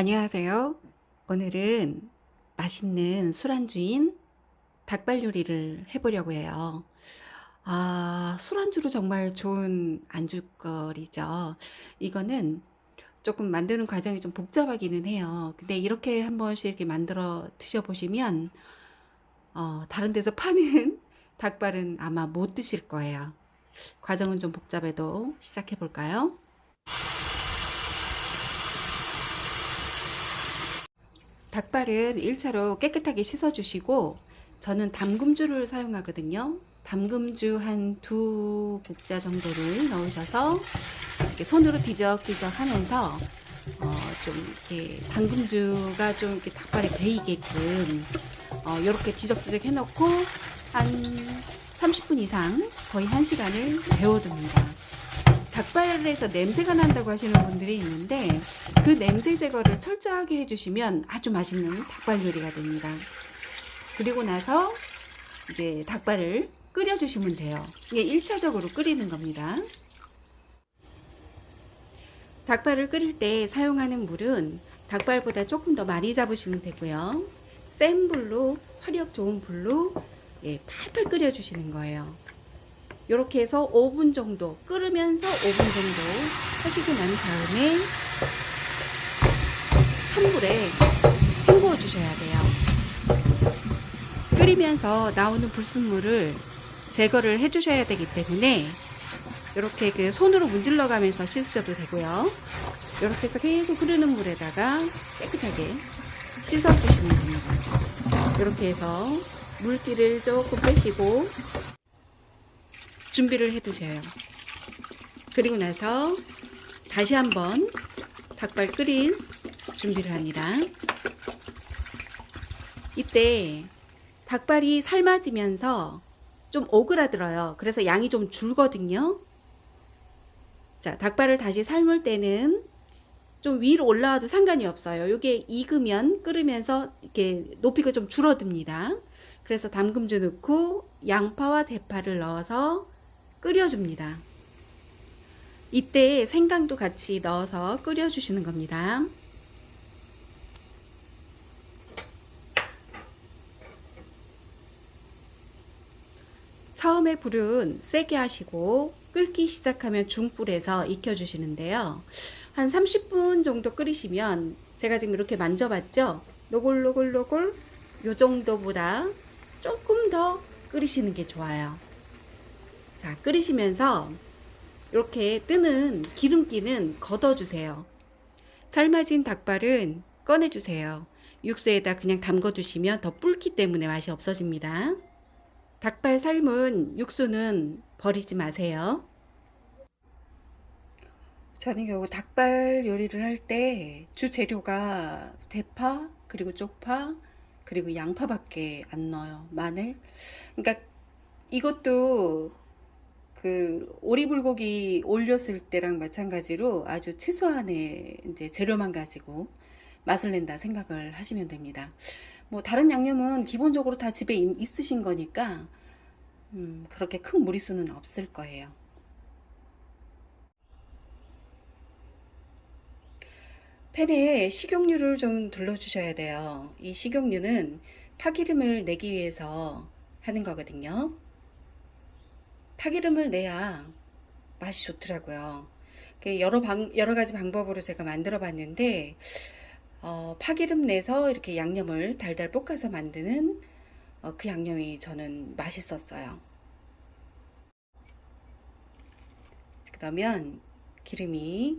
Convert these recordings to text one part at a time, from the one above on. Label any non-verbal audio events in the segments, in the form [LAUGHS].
안녕하세요. 오늘은 맛있는 술안주인 닭발 요리를 해보려고 해요. 아, 술안주로 정말 좋은 안주거리죠. 이거는 조금 만드는 과정이 좀 복잡하기는 해요. 근데 이렇게 한 번씩 이렇게 만들어 드셔보시면, 어, 다른 데서 파는 [LAUGHS] 닭발은 아마 못 드실 거예요. 과정은 좀 복잡해도 시작해 볼까요? 닭발은 1차로 깨끗하게 씻어주시고 저는 담금주를 사용하거든요. 담금주 한 두 국자 정도를 넣으셔서 이렇게 손으로 뒤적뒤적 하면서 어, 좀 이렇게 담금주가 좀 이렇게 닭발에 배이게끔 어, 이렇게 뒤적뒤적 해놓고 한 30분 이상 거의 1시간을 데워둡니다. 닭발에서 냄새가 난다고 하시는 분들이 있는데 그 냄새 제거를 철저하게 해주시면 아주 맛있는 닭발 요리가 됩니다. 그리고 나서 이제 닭발을 끓여주시면 돼요. 이게 1차적으로 끓이는 겁니다. 닭발을 끓일 때 사용하는 물은 닭발보다 조금 더 많이 잡으시면 되고요. 센 불로 화력 좋은 불로 예, 팔팔 끓여주시는 거예요. 이렇게 해서 5분 정도 끓으면서 5분 정도 하시고 난 다음에 찬불에 헹구어 주셔야 돼요. 끓이면서 나오는 불순물을 제거를 해 주셔야 되기 때문에 이렇게 그 손으로 문질러 가면서 씻으셔도 되고요. 이렇게 해서 계속 흐르는 물에다가 깨끗하게 씻어 주시면 됩니다. 이렇게 해서 물기를 조금 빼시고 준비를 해 두세요. 그리고 나서 다시 한번 닭발 끓일 준비를 합니다. 이때 닭발이 삶아지면서 좀 오그라들어요. 그래서 양이 좀 줄거든요. 자, 닭발을 다시 삶을 때는 좀 위로 올라와도 상관이 없어요. 이게 익으면 끓으면서 이렇게 높이가 좀 줄어듭니다. 그래서 담금주 넣고 양파와 대파를 넣어서 끓여줍니다. 이때 생강도 같이 넣어서 끓여주시는 겁니다. 처음에 불은 세게 하시고 끓기 시작하면 중불에서 익혀주시는데요. 한 30분 정도 끓이시면 제가 지금 이렇게 만져봤죠? 노골노골노골 요 정도보다 조금 더 끓이시는 게 좋아요. 자, 끓이시면서 이렇게 뜨는 기름기는 걷어주세요. 삶아진 닭발은 꺼내주세요. 육수에다 그냥 담궈 두시면 더 불기 때문에 맛이 없어집니다. 닭발 삶은 육수는 버리지 마세요. 저는 결국 닭발 요리를 할 때 주 재료가 대파, 그리고 쪽파, 그리고 양파밖에 안 넣어요. 마늘. 그러니까 이것도 그 오리불고기 올렸을 때랑 마찬가지로 아주 최소한의 이제 재료만 가지고 맛을 낸다 생각을 하시면 됩니다. 뭐 다른 양념은 기본적으로 다 집에 있으신 거니까 음, 그렇게 큰 무리수는 없을 거예요. 팬에 식용유를 좀 둘러주셔야 돼요. 이 식용유는 파기름을 내기 위해서 하는 거거든요. 파기름을 내야 맛이 좋더라고요. 여러 방, 여러 가지 방법으로 제가 만들어 봤는데 어, 파기름 내서 이렇게 양념을 달달 볶아서 만드는 어, 그 양념이 저는 맛있었어요. 그러면 기름이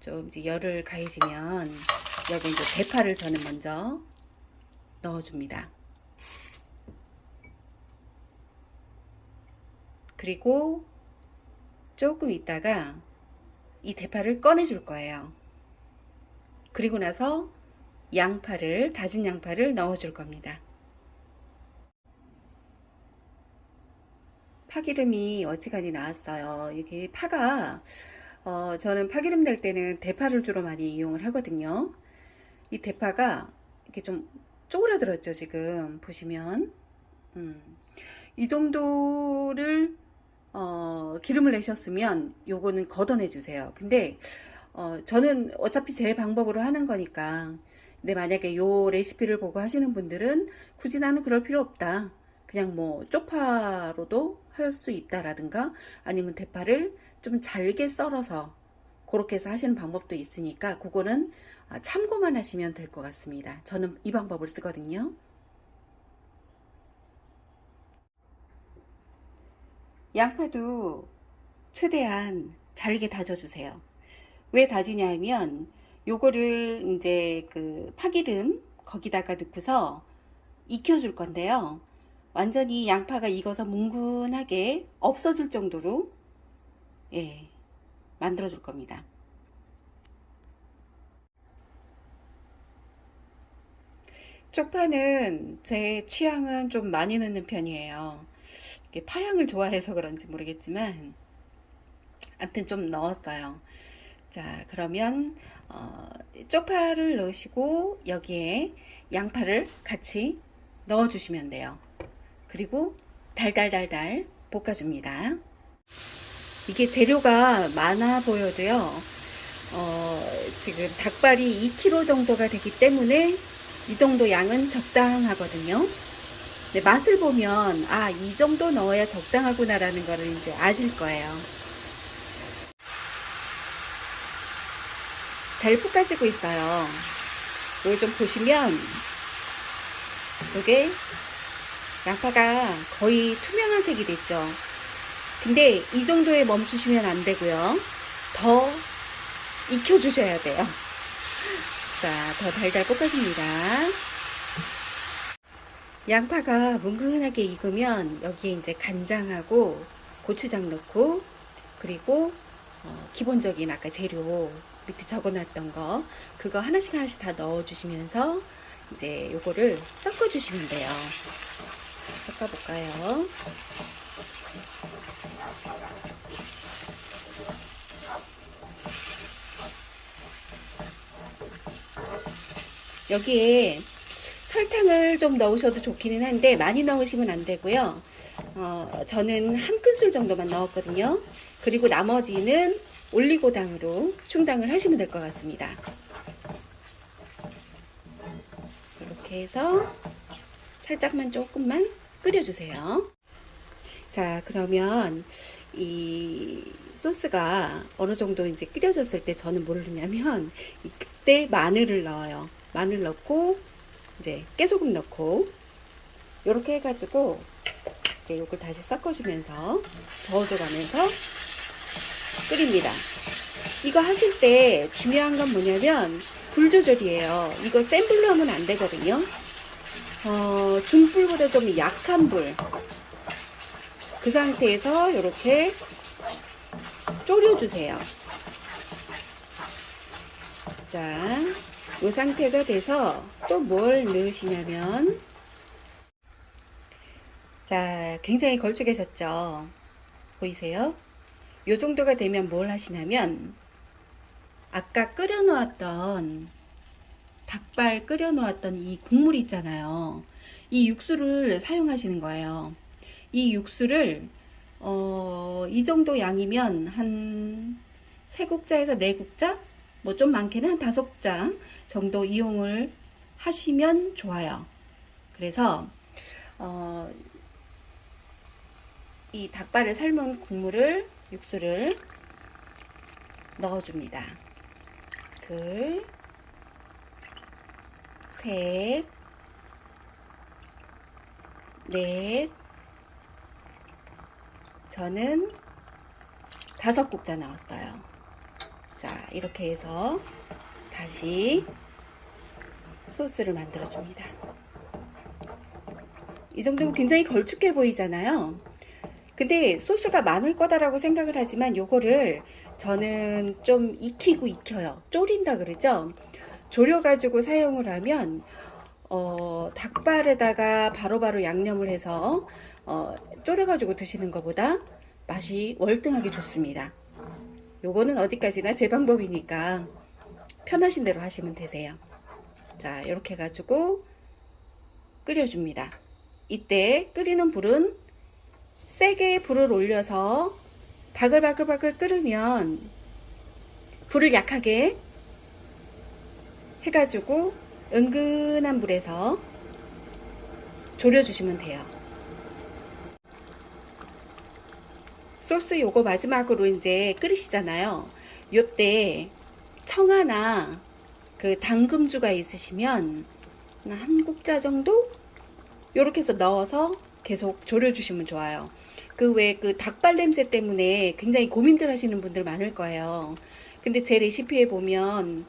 좀 이제 열을 가해지면 여기 이제 대파를 저는 먼저 넣어줍니다. 그리고 조금 있다가 이 대파를 꺼내 줄 거예요. 그리고 나서 양파를 다진 양파를 넣어 줄 겁니다. 파기름이 어지간히 나왔어요. 이게 파가 어, 저는 파기름 낼 때는 대파를 주로 많이 이용을 하거든요. 이 대파가 이렇게 좀 쪼그라들었죠 지금 보시면 음, 이 정도를 어, 기름을 내셨으면 요거는 걷어내 주세요. 근데 어, 저는 어차피 제 방법으로 하는 거니까. 근데 만약에 요 레시피를 보고 하시는 분들은 굳이 나는 그럴 필요 없다. 그냥 뭐 쪽파로도 할 수 있다라든가 아니면 대파를 좀 잘게 썰어서 그렇게 해서 하시는 방법도 있으니까 그거는 아, 참고만 하시면 될 것 같습니다. 저는 이 방법을 쓰거든요. 양파도 최대한 잘게 다져주세요. 왜 다지냐면 요거를 이제 그 파기름 거기다가 넣고서 익혀줄 건데요. 완전히 양파가 익어서 뭉근하게 없어질 정도로 예, 만들어 줄 겁니다. 쪽파는 제 취향은 좀 많이 넣는 편이에요. 파향을 좋아해서 그런지 모르겠지만 아무튼 좀 넣었어요. 자, 그러면 어, 쪽파를 넣으시고 여기에 양파를 같이 넣어 주시면 돼요. 그리고 달달달달 볶아줍니다. 이게 재료가 많아 보여도요. 어, 지금 닭발이 2kg 정도가 되기 때문에 이 정도 양은 적당하거든요. 근데 맛을 보면 아, 이 정도 넣어야 적당하구나 라는 거를 이제 아실 거예요. 잘 볶아지고 있어요. 이걸 좀 보시면 이게 양파가 거의 투명한 색이 됐죠. 근데 이 정도에 멈추시면 안 되고요. 더 익혀 주셔야 돼요. [LAUGHS] 자, 더 달달 볶아줍니다. 양파가 뭉근하게 익으면 여기에 이제 간장하고 고추장 넣고 그리고 어, 기본적인 아까 재료 밑에 적어놨던 거 그거 하나씩 하나씩 다 넣어주시면서 이제 요거를 섞어주시면 돼요. 섞어볼까요? 여기에 설탕을 좀 넣으셔도 좋기는 한데 많이 넣으시면 안 되고요. 어, 저는 한 큰술 정도만 넣었거든요. 그리고 나머지는 올리고당으로 충당을 하시면 될 것 같습니다. 이렇게 해서 살짝만 조금만 끓여주세요. 자, 그러면 이 소스가 어느 정도 이제 끓여졌을 때 저는 뭘 넣냐면 [LAUGHS] 그때 마늘을 넣어요. 마늘 넣고 이제 깨소금 넣고 이렇게 해가지고 이제 이걸 다시 섞어주면서 저어줘가면서 끓입니다. 이거 하실 때 중요한 건 뭐냐면 불 조절이에요. 이거 센 불로 하면 안 되거든요. 어, 중불보다 좀 약한 불. 그 상태에서 이렇게 졸여주세요. 자, 이 상태가 돼서 또 뭘 넣으시냐면 자, 굉장히 걸쭉해졌죠. 보이세요? 이 정도가 되면 뭘 하시냐면 아까 끓여 놓았던 닭발 끓여 놓았던 이 국물 있잖아요. 이 육수를 사용하시는 거예요. 이 육수를 어, 이 정도 양이면 한 3국자에서 4국자? 뭐 좀 많게는 한 5국자 정도 이용을 하시면 좋아요. 그래서 어, 이 닭발을 삶은 국물을 육수를 넣어줍니다. 둘, 셋, 넷, 저는 다섯 국자 나왔어요. 자, 이렇게 해서 다시 소스를 만들어 줍니다. 이 정도면 굉장히 걸쭉해 보이잖아요. 근데 소스가 많을 거다라고 생각을 하지만 요거를 저는 좀 익히고 익혀요. 졸인다 그러죠. 졸여 가지고 사용을 하면 어, 닭발에다가 바로바로 양념을 해서 어, 졸여 가지고 드시는 것보다 맛이 월등하게 좋습니다. 요거는 어디까지나 제 방법이니까 편하신 대로 하시면 되세요. 자, 이렇게 해가지고 끓여줍니다. 이때 끓이는 불은 세게 불을 올려서 바글바글바글 끓으면 불을 약하게 해가지고 은근한 불에서 졸여주시면 돼요. 소스 요거 마지막으로 이제 끓이시잖아요. 요때 청아나 그 당금주가 있으시면 한 국자 정도 요렇게 해서 넣어서 계속 졸여 주시면 좋아요. 그외그 닭발 냄새 때문에 굉장히 고민들 하시는 분들 많을 거예요. 근데 제 레시피에 보면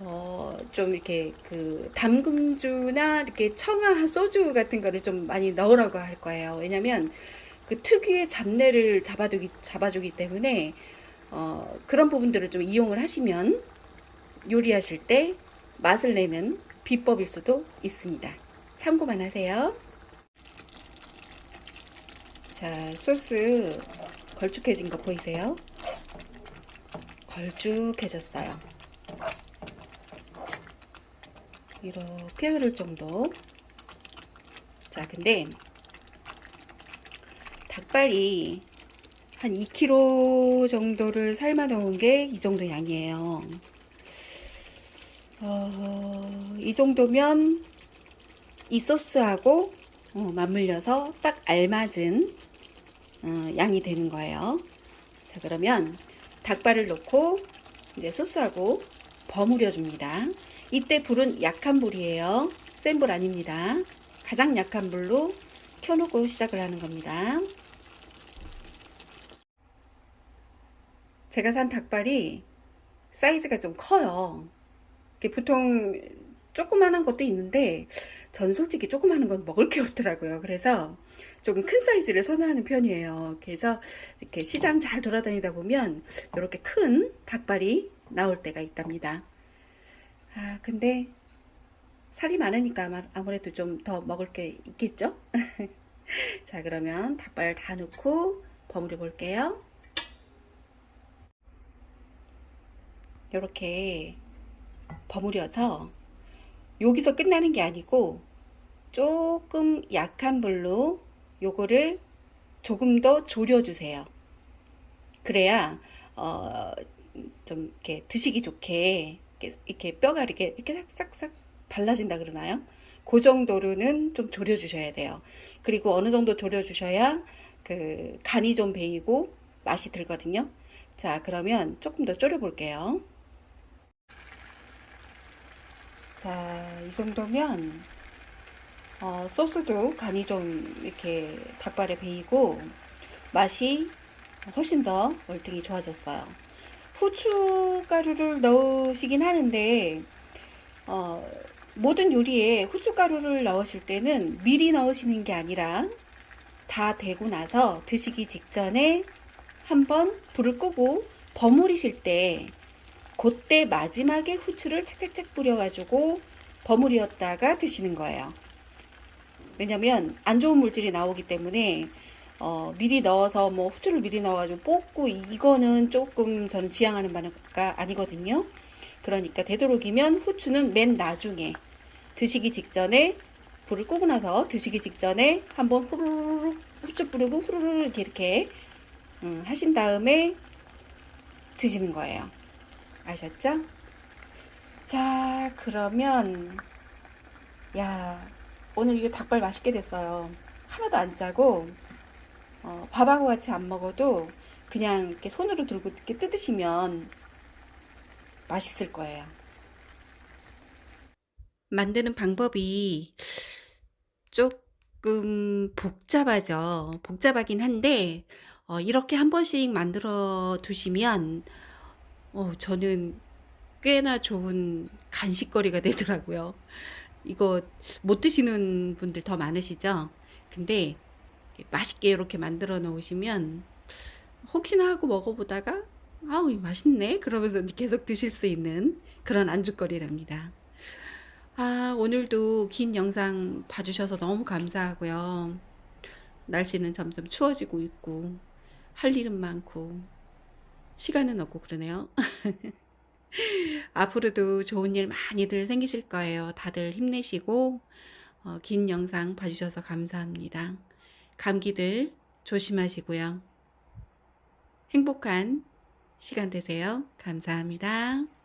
어, 좀 이렇게 그 담금주나 이렇게 청아 소주 같은 거를 좀 많이 넣으라고 할 거예요. 왜냐면 그 특유의 잡내를 잡아두기, 잡아주기 때문에 어, 그런 부분들을 좀 이용을 하시면 요리하실 때 맛을 내는 비법일 수도 있습니다. 참고만 하세요. 자, 소스 걸쭉해진 거 보이세요? 걸쭉해졌어요. 이렇게 흐를 정도. 자, 근데 닭발이 한 2kg 정도를 삶아 놓은 게 이 정도 양이에요. 어, 이 정도면 이 소스하고 어, 맞물려서 딱 알맞은 어, 양이 되는 거예요. 자, 그러면 닭발을 넣고 이제 소스하고 버무려 줍니다. 이때 불은 약한 불이에요. 센 불 아닙니다. 가장 약한 불로 켜놓고 시작을 하는 겁니다. 제가 산 닭발이 사이즈가 좀 커요. 보통 조그만한 것도 있는데 전 솔직히 조그만한 건 먹을 게 없더라고요. 그래서 조금 큰 사이즈를 선호하는 편이에요. 그래서 이렇게 시장 잘 돌아다니다 보면 이렇게 큰 닭발이 나올 때가 있답니다. 아 근데 살이 많으니까 아무래도 좀 더 먹을 게 있겠죠? [LAUGHS] 자 그러면 닭발 다 넣고 버무려 볼게요. 이렇게 버무려서 여기서 끝나는 게 아니고 조금 약한 불로 요거를 조금 더 졸여 주세요. 그래야 어, 좀 이렇게 드시기 좋게 이렇게, 이렇게 뼈가 이렇게 이렇게 싹싹싹 발라진다 그러나요? 그 정도로는 좀 졸여 주셔야 돼요. 그리고 어느 정도 졸여 주셔야 그 간이 좀 배이고 맛이 들거든요. 자 그러면 조금 더 졸여 볼게요 자, 이 정도면 어, 소스도 간이 좀 이렇게 닭발에 배이고 맛이 훨씬 더 월등히 좋아졌어요. 후춧가루를 넣으시긴 하는데 어, 모든 요리에 후춧가루를 넣으실 때는 미리 넣으시는 게 아니라 다 되고 나서 드시기 직전에 한번 불을 끄고 버무리실 때 그때 마지막에 후추를 착착착 뿌려가지고 버무리었다가 드시는 거예요. 왜냐면 안 좋은 물질이 나오기 때문에 어, 미리 넣어서 뭐 후추를 미리 넣어가지고 볶고 이거는 조금 저는 지향하는 바가 아니거든요. 그러니까 되도록이면 후추는 맨 나중에 드시기 직전에 불을 끄고 나서 드시기 직전에 한번 후루룩 후추 뿌리고 후루룩 이렇게 음, 하신 다음에 드시는 거예요. 아셨죠? 자 그러면 야 오늘 이게 닭발 맛있게 됐어요. 하나도 안 짜고 어, 밥하고 같이 안 먹어도 그냥 이렇게 손으로 들고 이렇게 뜯으시면 맛있을 거예요. 만드는 방법이 조금 복잡하죠. 복잡하긴 한데 어, 이렇게 한 번씩 만들어 두시면 어, 저는 꽤나 좋은 간식거리가 되더라고요. 이거 못 드시는 분들 더 많으시죠? 근데 맛있게 이렇게 만들어 놓으시면 혹시나 하고 먹어보다가 아우 맛있네 그러면서 계속 드실 수 있는 그런 안주거리랍니다. 아 오늘도 긴 영상 봐주셔서 너무 감사하고요. 날씨는 점점 추워지고 있고 할 일은 많고 시간은 없고 그러네요. [LAUGHS] 앞으로도 좋은 일 많이들 생기실 거예요. 다들 힘내시고 어, 긴 영상 봐주셔서 감사합니다. 감기들 조심하시고요. 행복한 시간 되세요. 감사합니다.